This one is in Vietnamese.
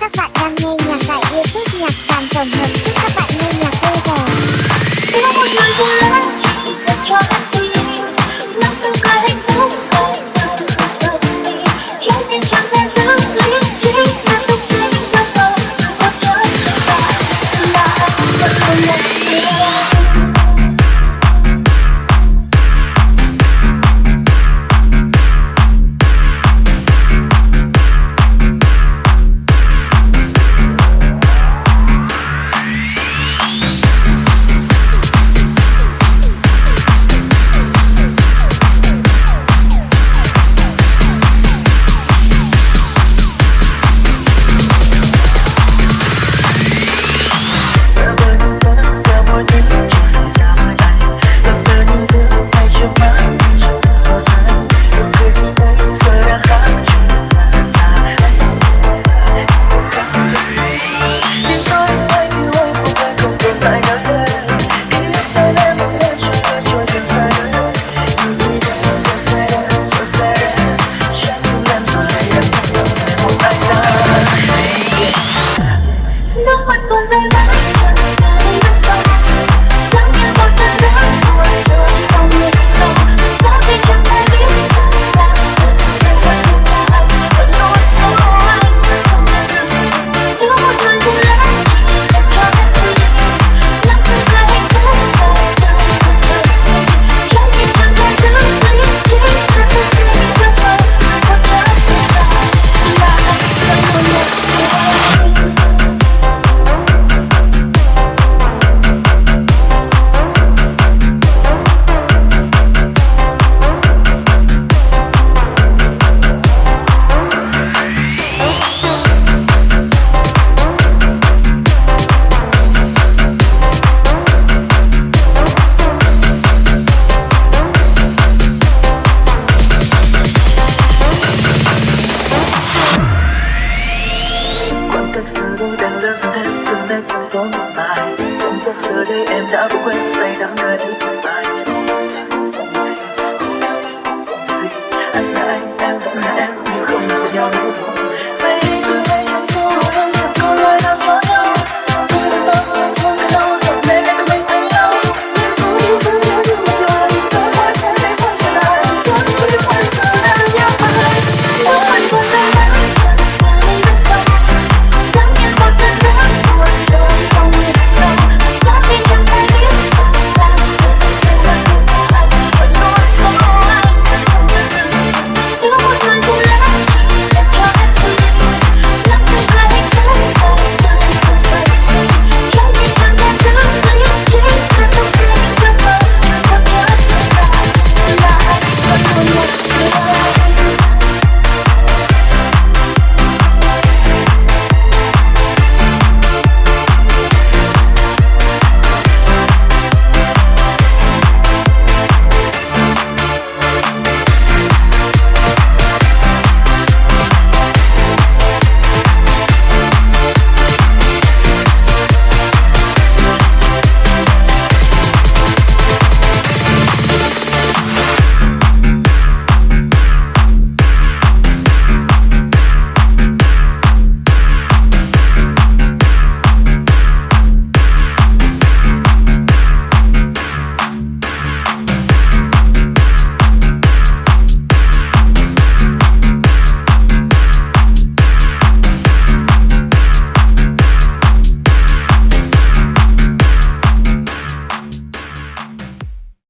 Các bạn đang nghe nhạc tại YouTube, nhạc sàn tổng hợp giúp các bạn nghe nhạc vui vẻ. con rơi mãi chờ ngày ta đây bước giờ đây em đã quên say đắm nơi thứ phần bài Không vui thì cũng không gì Không yêu thì cũng không gì Anh là anh, em vẫn là em Nhưng không được nhau nữa rồi.